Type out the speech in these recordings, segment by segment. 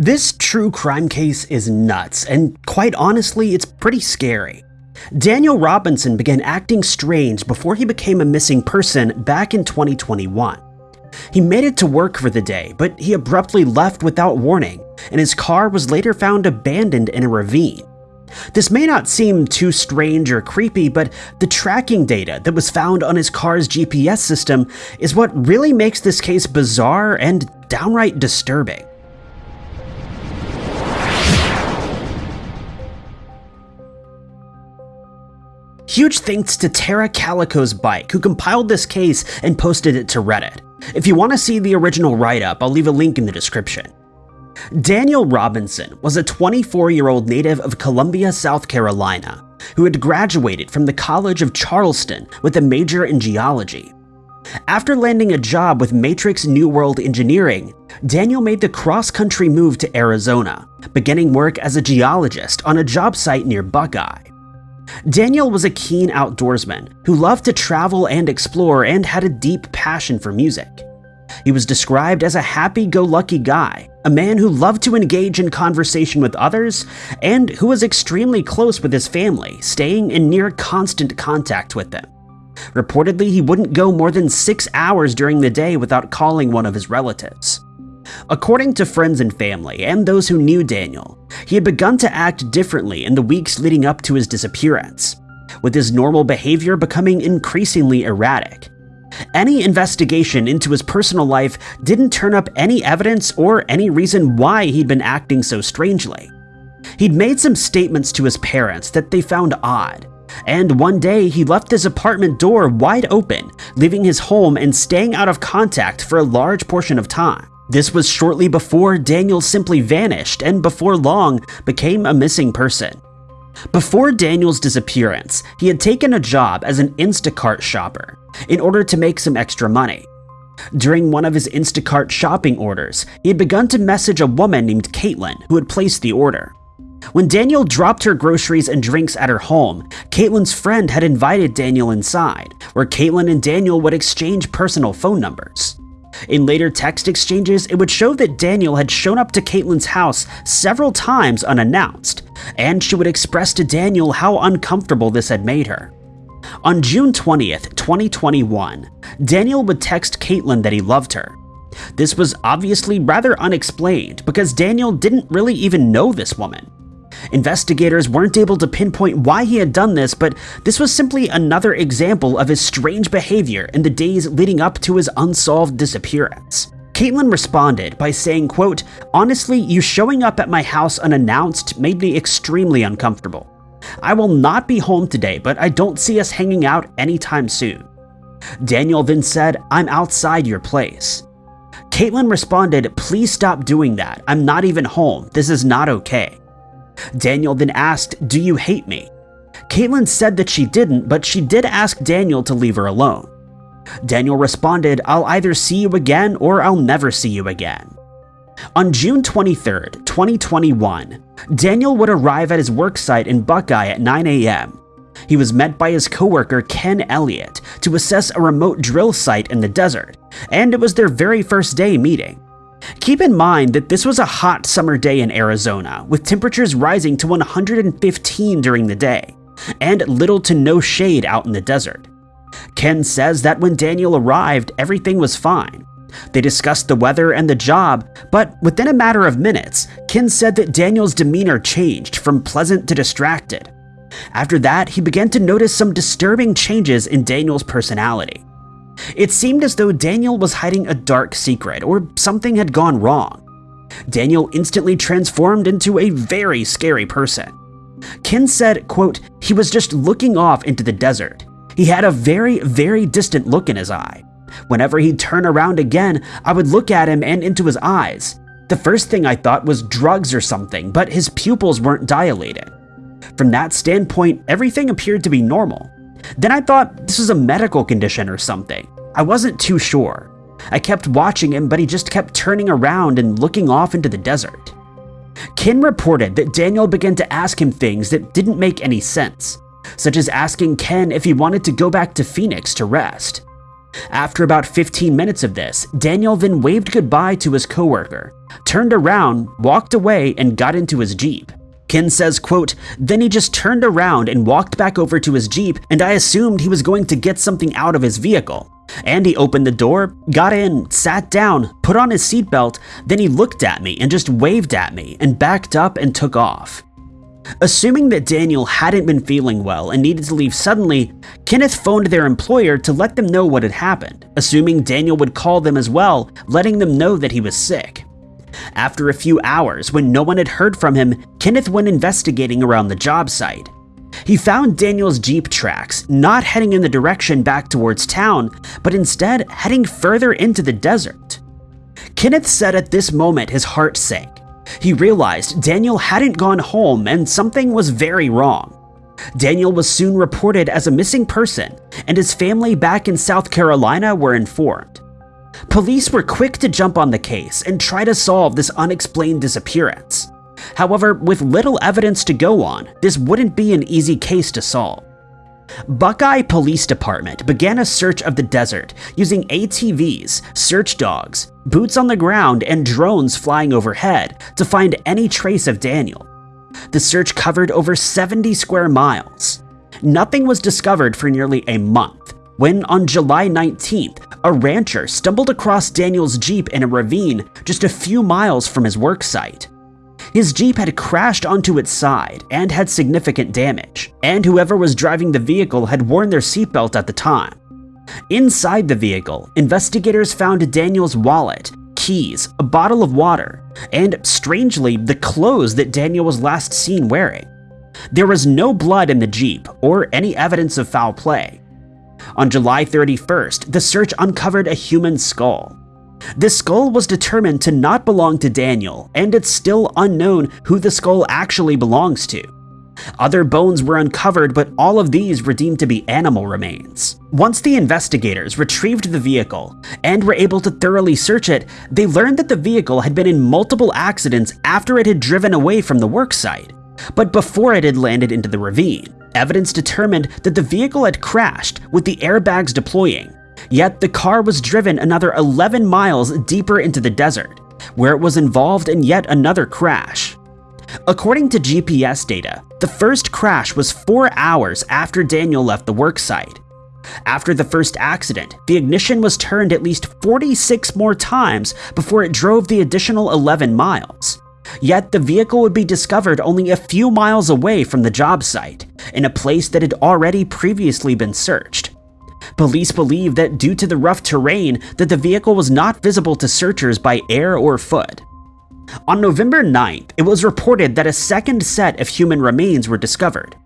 This true crime case is nuts, and quite honestly, it's pretty scary. Daniel Robinson began acting strange before he became a missing person back in 2021. He made it to work for the day, but he abruptly left without warning, and his car was later found abandoned in a ravine. This may not seem too strange or creepy, but the tracking data that was found on his car's GPS system is what really makes this case bizarre and downright disturbing. Huge thanks to Tara Calico's Bike, who compiled this case and posted it to Reddit. If you want to see the original write-up, I'll leave a link in the description. Daniel Robinson was a 24-year-old native of Columbia, South Carolina, who had graduated from the College of Charleston with a major in geology. After landing a job with Matrix New World Engineering, Daniel made the cross-country move to Arizona, beginning work as a geologist on a job site near Buckeye. Daniel was a keen outdoorsman who loved to travel and explore and had a deep passion for music. He was described as a happy-go-lucky guy, a man who loved to engage in conversation with others, and who was extremely close with his family, staying in near constant contact with them. Reportedly, he wouldn't go more than six hours during the day without calling one of his relatives. According to friends and family, and those who knew Daniel, he had begun to act differently in the weeks leading up to his disappearance, with his normal behavior becoming increasingly erratic. Any investigation into his personal life didn't turn up any evidence or any reason why he'd been acting so strangely. He'd made some statements to his parents that they found odd, and one day he left his apartment door wide open, leaving his home and staying out of contact for a large portion of time. This was shortly before Daniel simply vanished and before long became a missing person. Before Daniel's disappearance, he had taken a job as an Instacart shopper in order to make some extra money. During one of his Instacart shopping orders, he had begun to message a woman named Caitlin who had placed the order. When Daniel dropped her groceries and drinks at her home, Caitlin's friend had invited Daniel inside, where Caitlin and Daniel would exchange personal phone numbers. In later text exchanges, it would show that Daniel had shown up to Caitlin's house several times unannounced, and she would express to Daniel how uncomfortable this had made her. On June 20th, 2021, Daniel would text Caitlin that he loved her. This was obviously rather unexplained because Daniel didn't really even know this woman. Investigators weren't able to pinpoint why he had done this, but this was simply another example of his strange behavior in the days leading up to his unsolved disappearance. Caitlin responded by saying, quote, Honestly, you showing up at my house unannounced made me extremely uncomfortable. I will not be home today, but I don't see us hanging out anytime soon. Daniel then said, I'm outside your place. Caitlin responded, please stop doing that. I'm not even home. This is not okay. Daniel then asked, do you hate me? Caitlin said that she didn't, but she did ask Daniel to leave her alone. Daniel responded, I'll either see you again or I'll never see you again. On June 23, 2021, Daniel would arrive at his worksite in Buckeye at 9 a.m. He was met by his coworker Ken Elliott to assess a remote drill site in the desert, and it was their very first day meeting. Keep in mind that this was a hot summer day in Arizona, with temperatures rising to 115 during the day, and little to no shade out in the desert. Ken says that when Daniel arrived, everything was fine. They discussed the weather and the job, but within a matter of minutes, Ken said that Daniel's demeanor changed from pleasant to distracted. After that, he began to notice some disturbing changes in Daniel's personality. It seemed as though Daniel was hiding a dark secret or something had gone wrong. Daniel instantly transformed into a very scary person. Ken said, quote, he was just looking off into the desert. He had a very, very distant look in his eye. Whenever he'd turn around again, I would look at him and into his eyes. The first thing I thought was drugs or something, but his pupils weren't dilated. From that standpoint, everything appeared to be normal. Then I thought this was a medical condition or something. I wasn't too sure. I kept watching him, but he just kept turning around and looking off into the desert. Ken reported that Daniel began to ask him things that didn't make any sense, such as asking Ken if he wanted to go back to Phoenix to rest. After about 15 minutes of this, Daniel then waved goodbye to his coworker, turned around, walked away, and got into his Jeep. Ken says, quote, Then he just turned around and walked back over to his Jeep, and I assumed he was going to get something out of his vehicle. And he opened the door, got in, sat down, put on his seatbelt, then he looked at me and just waved at me and backed up and took off. Assuming that Daniel hadn't been feeling well and needed to leave suddenly, Kenneth phoned their employer to let them know what had happened, assuming Daniel would call them as well, letting them know that he was sick. After a few hours, when no one had heard from him, Kenneth went investigating around the job site. He found Daniel's Jeep tracks, not heading in the direction back towards town, but instead heading further into the desert. Kenneth said at this moment his heart sank. He realized Daniel hadn't gone home and something was very wrong. Daniel was soon reported as a missing person, and his family back in South Carolina were informed. Police were quick to jump on the case and try to solve this unexplained disappearance. However, with little evidence to go on, this wouldn't be an easy case to solve. Buckeye Police Department began a search of the desert using ATVs, search dogs, boots on the ground, and drones flying overhead to find any trace of Daniel. The search covered over 70 square miles. Nothing was discovered for nearly a month, when on July 19th, a rancher stumbled across Daniel's Jeep in a ravine just a few miles from his work site. His Jeep had crashed onto its side and had significant damage, and whoever was driving the vehicle had worn their seatbelt at the time. Inside the vehicle, investigators found Daniel's wallet, keys, a bottle of water, and, strangely, the clothes that Daniel was last seen wearing. There was no blood in the Jeep or any evidence of foul play. On July 31st, the search uncovered a human skull. This skull was determined to not belong to Daniel, and it's still unknown who the skull actually belongs to. Other bones were uncovered, but all of these were deemed to be animal remains. Once the investigators retrieved the vehicle and were able to thoroughly search it, they learned that the vehicle had been in multiple accidents after it had driven away from the worksite, but before it had landed into the ravine. Evidence determined that the vehicle had crashed with the airbags deploying, Yet the car was driven another 11 miles deeper into the desert, where it was involved in yet another crash. According to GPS data, the first crash was four hours after Daniel left the worksite. After the first accident, the ignition was turned at least 46 more times before it drove the additional 11 miles. Yet the vehicle would be discovered only a few miles away from the job site, in a place that had already previously been searched. Police believe that due to the rough terrain that the vehicle was not visible to searchers by air or foot. On November 9th, it was reported that a second set of human remains were discovered.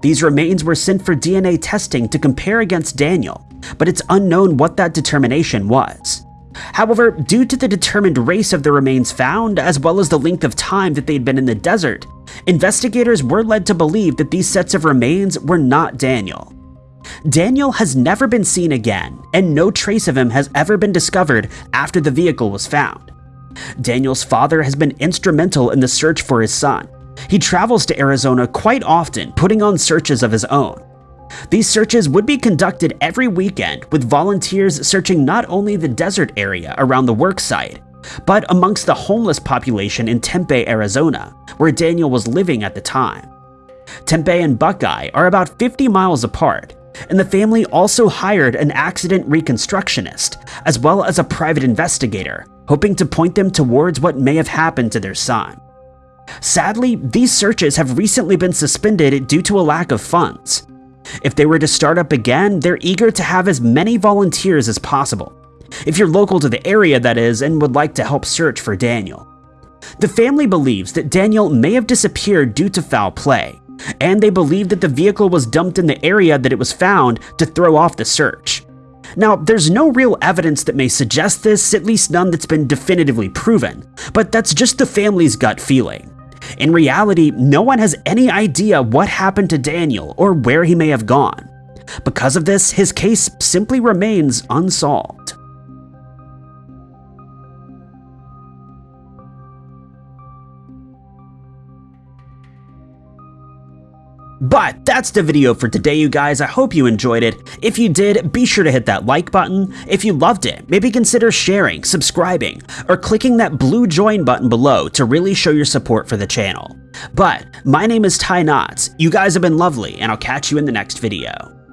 These remains were sent for DNA testing to compare against Daniel, but it's unknown what that determination was. However, due to the determined race of the remains found, as well as the length of time that they'd been in the desert, investigators were led to believe that these sets of remains were not Daniel. Daniel has never been seen again, and no trace of him has ever been discovered after the vehicle was found. Daniel's father has been instrumental in the search for his son. He travels to Arizona quite often, putting on searches of his own. These searches would be conducted every weekend with volunteers searching not only the desert area around the worksite, but amongst the homeless population in Tempe, Arizona, where Daniel was living at the time. Tempe and Buckeye are about 50 miles apart, and the family also hired an accident reconstructionist, as well as a private investigator, hoping to point them towards what may have happened to their son. Sadly, these searches have recently been suspended due to a lack of funds. If they were to start up again, they're eager to have as many volunteers as possible. If you're local to the area, that is, and would like to help search for Daniel. The family believes that Daniel may have disappeared due to foul play, and they believe that the vehicle was dumped in the area that it was found to throw off the search. Now, there's no real evidence that may suggest this, at least none that's been definitively proven, but that's just the family's gut feeling. In reality, no one has any idea what happened to Daniel or where he may have gone. Because of this, his case simply remains unsolved. But that's the video for today, you guys. I hope you enjoyed it. If you did, be sure to hit that like button. If you loved it, maybe consider sharing, subscribing, or clicking that blue join button below to really show your support for the channel. But my name is Ty Knotts. You guys have been lovely, and I'll catch you in the next video.